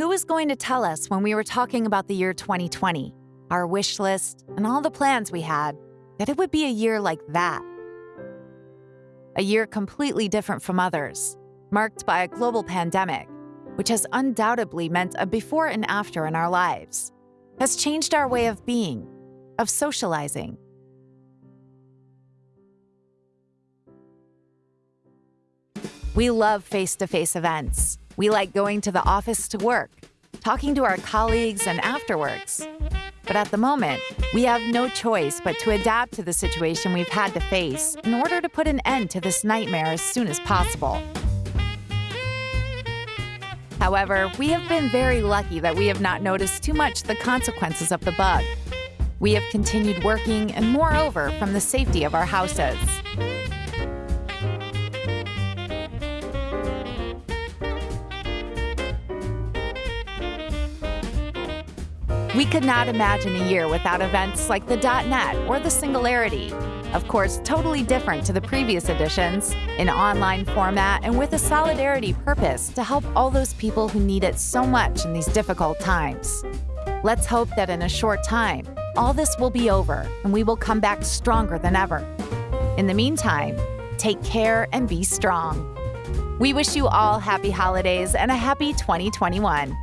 Who was going to tell us when we were talking about the year 2020, our wish list, and all the plans we had, that it would be a year like that? A year completely different from others, marked by a global pandemic, which has undoubtedly meant a before and after in our lives, has changed our way of being, of socializing. We love face to face events. We like going to the office to work, talking to our colleagues, and afterwards. But at the moment, we have no choice but to adapt to the situation we've had to face in order to put an end to this nightmare as soon as possible. However, we have been very lucky that we have not noticed too much the consequences of the bug. We have continued working and moreover from the safety of our houses. We could not imagine a year without events like the .NET or the Singularity. Of course, totally different to the previous editions, in online format and with a solidarity purpose to help all those people who need it so much in these difficult times. Let's hope that in a short time, all this will be over and we will come back stronger than ever. In the meantime, take care and be strong. We wish you all happy holidays and a happy 2021.